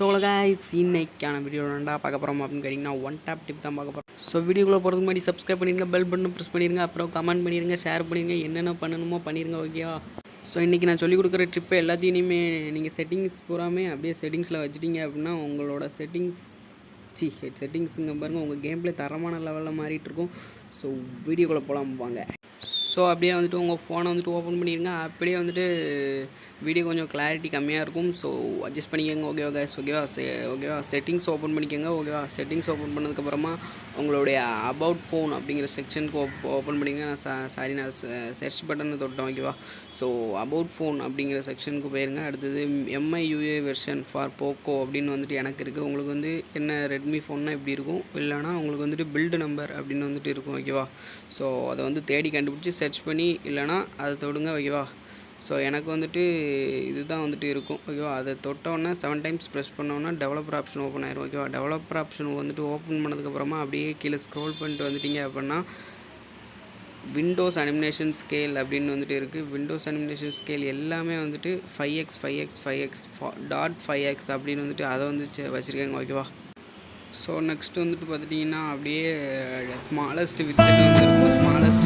So guys இன்னைக்கான video ரெண்டா பார்க்க போகிறோம் அப்படின்னு கேட்டிங்கன்னா ஒன் டேப் டிப் தான் பார்க்க போகிறோம் ஸோ வீடியோக்குள்ளே போகிறதுக்கு முன்னாடி சப்ஸ்கிரைப் பண்ணிடுங்க பெல் பட்டன் ப்ரெஸ் பண்ணிடுங்க அப்புறம் கமெண்ட் பண்ணிடுங்க ஷேர் பண்ணிடுங்க என்னென்ன பண்ணணுமோ பண்ணிடுங்க ஓகேவா ஸோ இன்றைக்கி நான் சொல்லிக் கொடுக்குற ட்ரிப்பு எல்லாத்தையுமே நீங்கள் செட்டிங்ஸ் பூராமே அப்படியே செட்டிங்ஸில் வச்சுட்டீங்க அப்படின்னா உங்களோட செட்டிங்ஸ் சி செட்டிங்ஸுங்க பாருங்கள் உங்கள் கேம் தரமான லெவலில் மாறிட்டுருக்கும் ஸோ வீடியோக்குள்ளே போகலாம் வாங்க. ஸோ அப்படியே வந்துட்டு உங்கள் ஃபோனை வந்துட்டு ஓப்பன் பண்ணிடுங்க அப்படியே வந்துட்டு வீடியோ கொஞ்சம் கிளாரிட்டி கம்மியாக இருக்கும். ஸோ அட்ஜஸ்ட் பண்ணிக்கோங்க. ஓகேவா கேஸ் ஓகேவா ஓகேவா செட்டிங்ஸ் ஓப்பன் பண்ணிக்கோங்க. ஓகேவா செட்டிங்ஸ் ஓப்பன் பண்ணதுக்கப்புறமா உங்களுடைய அபவுட் ஃபோன் அப்படிங்கிற செக்ஷனுக்கு ஓப் ஓப்பன் பண்ணிங்க நான் சா சாரி நான் சர்ச் பட்டனை தொட்டேன் ஓகேவா ஸோ அபவுட் ஃபோன் அப்படிங்கிற செக்ஷனுக்கு போயிருங்க. அடுத்தது MI UI version for Poco அப்படின்னு வந்துட்டு எனக்கு இருக்குது உங்களுக்கு வந்து என்ன ரெட்மி ஃபோன்னா இப்படி இருக்கும்? இல்லைனா உங்களுக்கு வந்துட்டு பில்டு நம்பர் அப்படின்னு வந்துட்டு இருக்கும் ஓகேவா ஸோ அதை வந்து தேடி கண்டுபிடிச்சி சர்ச் பண்ணி இல்லைனா அதை தொடுங்க ஓகேவா ஸோ எனக்கு வந்துட்டு இதுதான் வந்துட்டு இருக்கும். ஓகேவா அதை தொட்டோன்னே செவன் டைம்ஸ் ப்ரெஸ் பண்ணோன்னா டெவலப்பர் ஆப்ஷன் ஓப்பன் ஆயிரும். ஓகேவா டெவலப்பர் ஆப்ஷன் வந்துட்டு ஓப்பன் பண்ணதுக்கப்புறமா அப்படியே கீழே ஸ்க்ரோல் பண்ணிட்டு வந்துட்டிங்க அப்படின்னா விண்டோஸ் அனிமினேஷன் ஸ்கேல் அப்படின்னு வந்துட்டு இருக்குது விண்டோஸ் அனிமினேஷன் ஸ்கேல் எல்லாமே வந்துட்டு five X five X five X dot five X அப்படின்னு வந்துட்டு அதை வந்து வச்சுருக்கேங்க. வச்சுருக்காங்க ஓகேவா ஸோ நெக்ஸ்ட் வந்துட்டு பார்த்துட்டிங்கன்னா அப்படியே ஸ்மாலஸ்ட் வித்து வந்து ஸ்மாலஸ்ட்